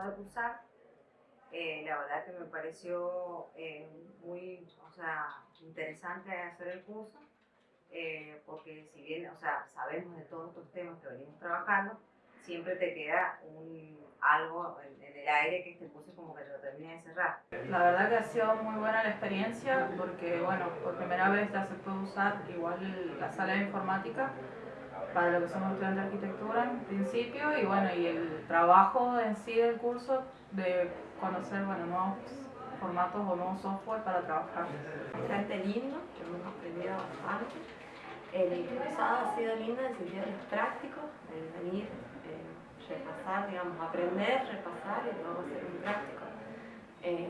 terminado de cursar, eh, la verdad que me pareció eh, muy o sea, interesante hacer el curso, eh, porque si bien o sea, sabemos de todos estos temas que venimos trabajando, siempre te queda un, algo en, en el aire que este curso como que lo termina de cerrar. La verdad que ha sido muy buena la experiencia porque, bueno, por primera vez ya se puede usar igual la sala de informática para lo que somos estudiantes de arquitectura en principio y bueno, y el trabajo en sí del curso de conocer, bueno, nuevos formatos o nuevos software para trabajar. Bastante lindo, que hemos aprendido bastante. El cursado ha sido lindo en el sentido de práctico, de venir, eh, repasar, digamos, aprender, repasar y luego hacer un práctico. Eh,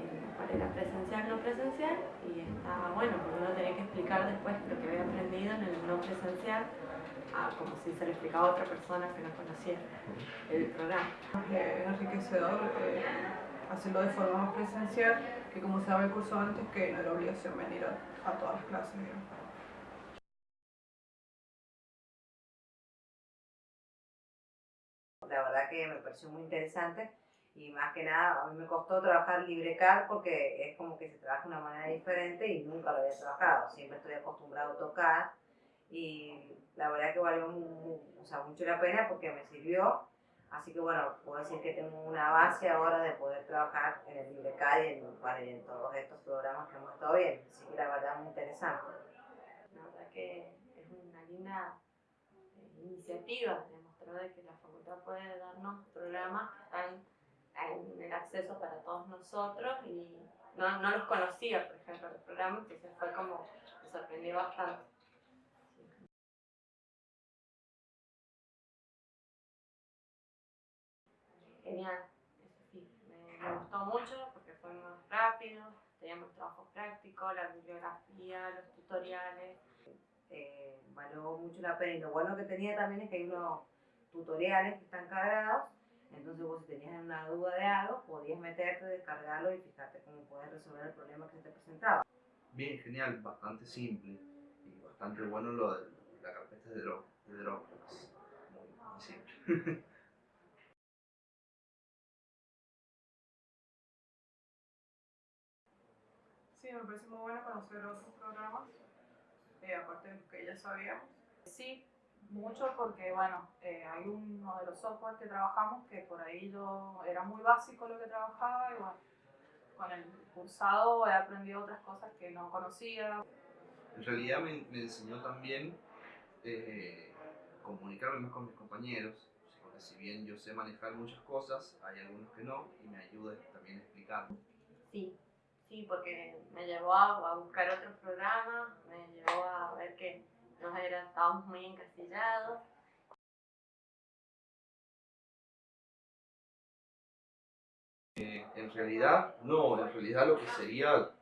presencial, no presencial, y estaba bueno, porque uno tenía que explicar después lo que había aprendido en el no presencial, a como si se lo explicaba a otra persona que no conocía el programa. Es enriquecedor eh, hacerlo de forma más presencial que como se daba el curso antes, que no era obligación venir a, a todas las clases. La verdad que me pareció muy interesante y más que nada a mí me costó trabajar LibreCAD porque es como que se trabaja de una manera diferente y nunca lo había trabajado. Siempre estoy acostumbrado a tocar y la verdad que valió o sea, mucho la pena porque me sirvió. Así que bueno, puedo decir que tengo una base ahora de poder trabajar en el LibreCAD y en, en todos estos programas que hemos estado viendo. Así que la verdad muy interesante. La verdad que es una linda eh, iniciativa, demostrar de que la facultad puede darnos programas que están en el acceso para todos nosotros y no, no los conocía, por ejemplo, los programas, entonces fue como, me sorprendió bastante. Genial, eso sí, me, me gustó mucho porque fue más rápido, teníamos trabajo práctico, la bibliografía, los tutoriales, eh, valió mucho la pena. Y lo bueno que tenía también es que hay unos tutoriales que están cargados, entonces vos si tenías una duda de algo, podías meterte, descargarlo y fijarte cómo puedes resolver el problema que se te presentaba. Bien, genial, bastante simple y bastante bueno lo de la carpeta de Drop, de Dropbox. Muy, muy simple. Sí, me parece muy bueno conocer otros programas, eh, aparte de los que ya sabíamos. Sí, mucho porque, bueno, eh, hay uno de los software que trabajamos que por ahí yo era muy básico lo que trabajaba y bueno, con el cursado he aprendido otras cosas que no conocía. En realidad me, me enseñó también eh, comunicarme más con mis compañeros, porque si bien yo sé manejar muchas cosas, hay algunos que no, y me ayuda también a explicar. Sí, sí, porque me llevó a, a buscar otros programas, me llevó a ver que nos era, estábamos muy encasillados. Eh, en realidad, no, en realidad lo que sería,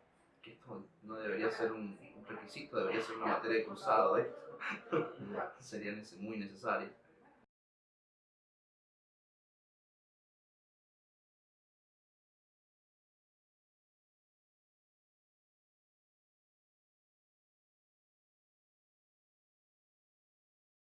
que esto no debería ser un, un requisito, debería ser una materia de cursado, esto sería muy necesario.